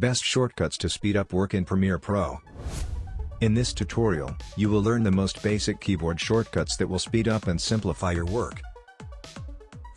Best shortcuts to speed up work in Premiere Pro. In this tutorial, you will learn the most basic keyboard shortcuts that will speed up and simplify your work.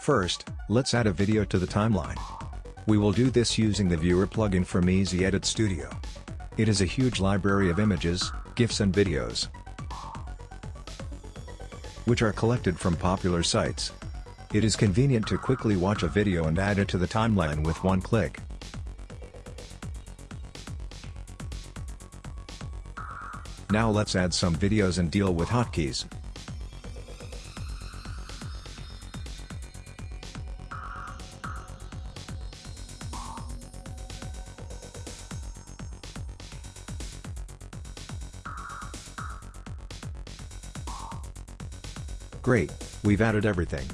First, let's add a video to the timeline. We will do this using the Viewer plugin from Easy Edit Studio. It is a huge library of images, GIFs and videos, which are collected from popular sites. It is convenient to quickly watch a video and add it to the timeline with one click. Now let's add some videos and deal with hotkeys. Great, we've added everything.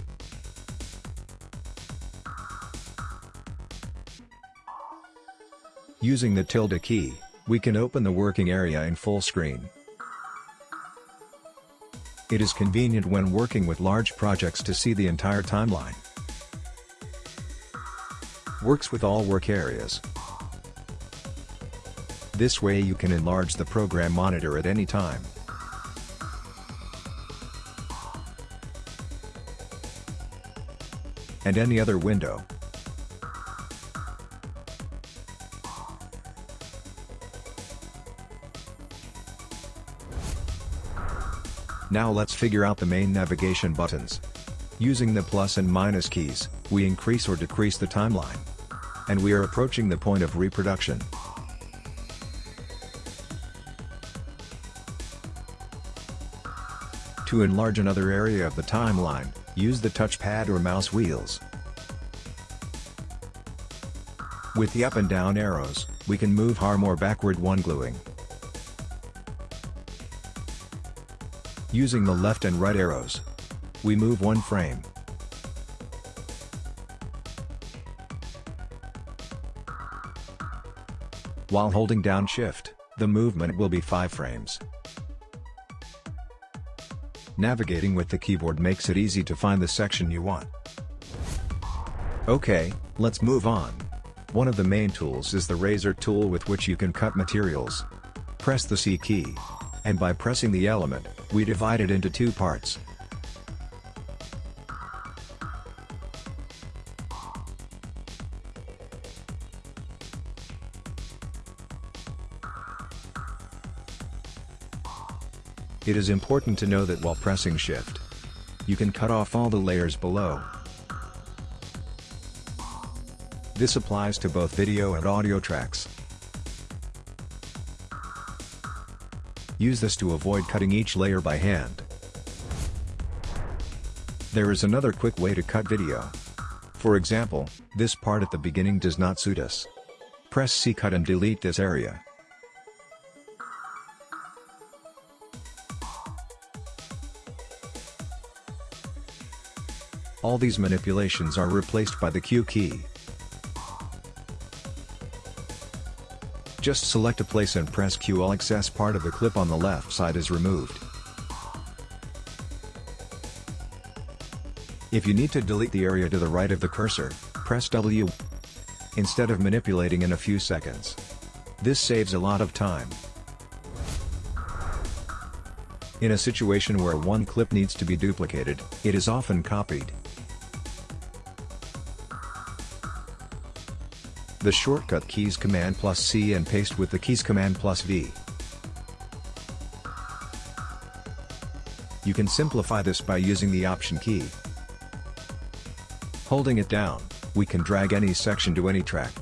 Using the tilde key, we can open the working area in full screen. It is convenient when working with large projects to see the entire timeline. Works with all work areas. This way you can enlarge the program monitor at any time. And any other window. Now let's figure out the main navigation buttons. Using the plus and minus keys, we increase or decrease the timeline. And we are approaching the point of reproduction. To enlarge another area of the timeline, use the touchpad or mouse wheels. With the up and down arrows, we can move harm or backward one gluing. Using the left and right arrows, we move one frame. While holding down shift, the movement will be 5 frames. Navigating with the keyboard makes it easy to find the section you want. Okay, let's move on. One of the main tools is the razor tool with which you can cut materials. Press the C key. And by pressing the element, we divide it into two parts. It is important to know that while pressing shift, you can cut off all the layers below. This applies to both video and audio tracks. Use this to avoid cutting each layer by hand. There is another quick way to cut video. For example, this part at the beginning does not suit us. Press C cut and delete this area. All these manipulations are replaced by the Q key. Just select a place and press Q all excess part of the clip on the left side is removed. If you need to delete the area to the right of the cursor, press W instead of manipulating in a few seconds. This saves a lot of time. In a situation where one clip needs to be duplicated, it is often copied. The shortcut keys Command plus C and paste with the keys Command plus V. You can simplify this by using the Option key. Holding it down, we can drag any section to any track.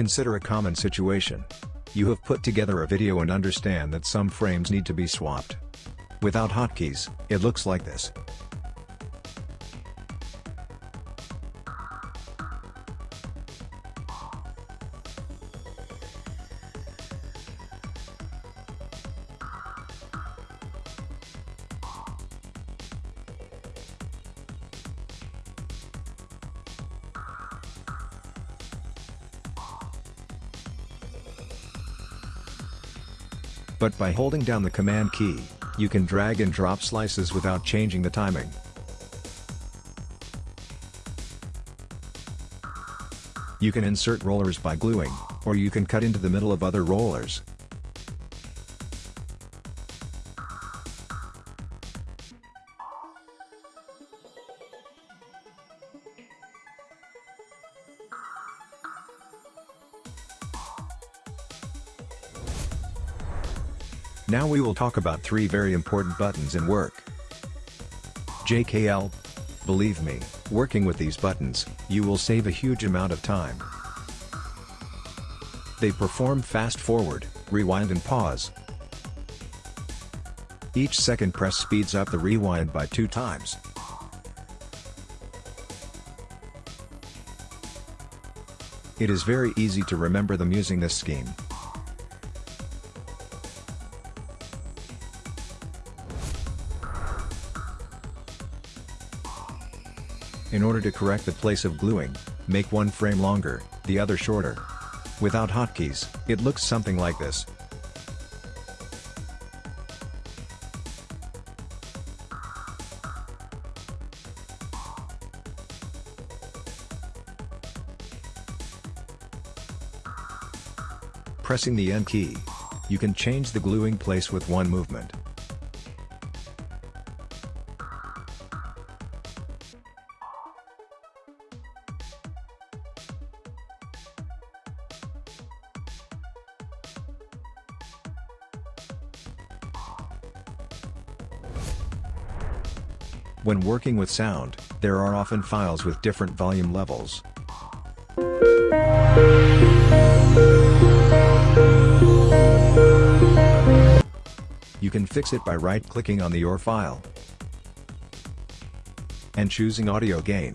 Consider a common situation. You have put together a video and understand that some frames need to be swapped. Without hotkeys, it looks like this. But by holding down the command key, you can drag and drop slices without changing the timing. You can insert rollers by gluing, or you can cut into the middle of other rollers. Now we will talk about three very important buttons in work. JKL. Believe me, working with these buttons, you will save a huge amount of time. They perform fast forward, rewind and pause. Each second press speeds up the rewind by two times. It is very easy to remember them using this scheme. In order to correct the place of gluing, make one frame longer, the other shorter. Without hotkeys, it looks something like this. Pressing the N key. You can change the gluing place with one movement. When working with sound, there are often files with different volume levels. You can fix it by right-clicking on the OR file and choosing audio gain.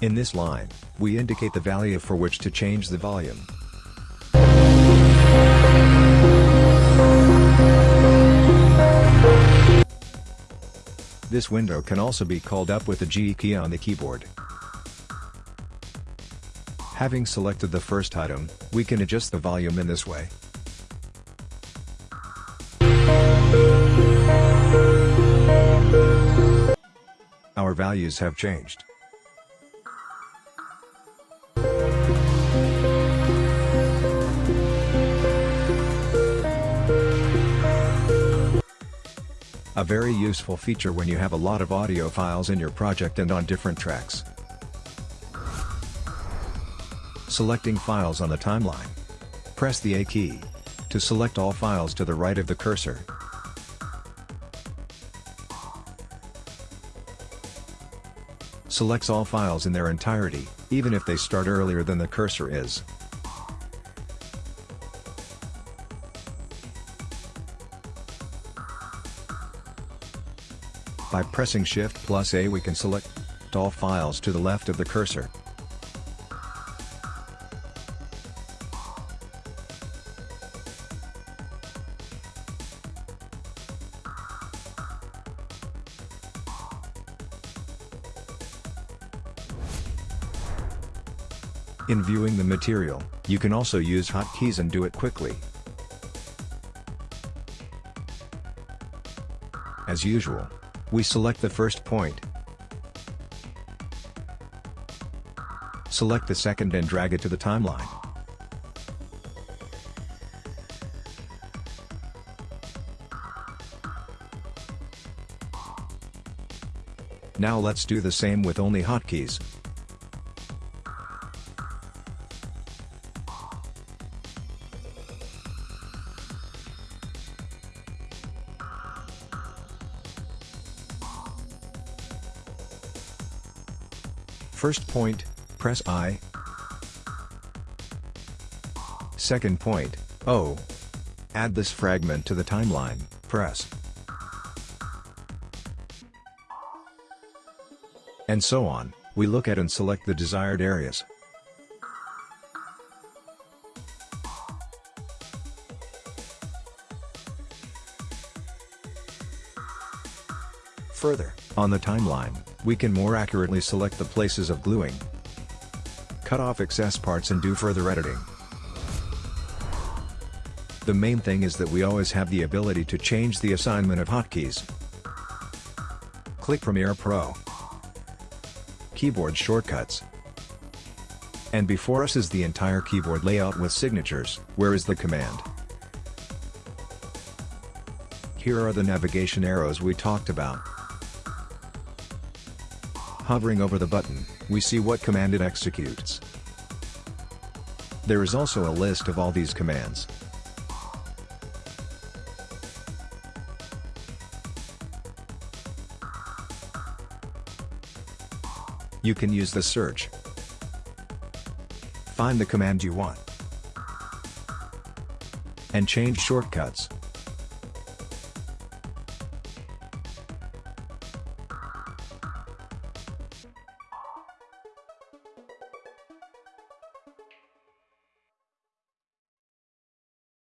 In this line, we indicate the value for which to change the volume. This window can also be called up with the G key on the keyboard. Having selected the first item, we can adjust the volume in this way. Our values have changed. A very useful feature when you have a lot of audio files in your project and on different tracks. Selecting files on the timeline. Press the A key to select all files to the right of the cursor. Selects all files in their entirety, even if they start earlier than the cursor is. By pressing Shift plus A we can select all files to the left of the cursor. In viewing the material, you can also use hotkeys and do it quickly. As usual, we select the first point. Select the second and drag it to the timeline. Now let's do the same with only hotkeys. First point, press I. Second point, O. Add this fragment to the timeline, press. And so on, we look at and select the desired areas. Further, on the timeline, we can more accurately select the places of gluing. Cut off excess parts and do further editing. The main thing is that we always have the ability to change the assignment of hotkeys. Click Premiere Pro. Keyboard shortcuts. And before us is the entire keyboard layout with signatures, where is the command? Here are the navigation arrows we talked about. Hovering over the button, we see what command it executes. There is also a list of all these commands. You can use the search, Find the command you want. And change shortcuts.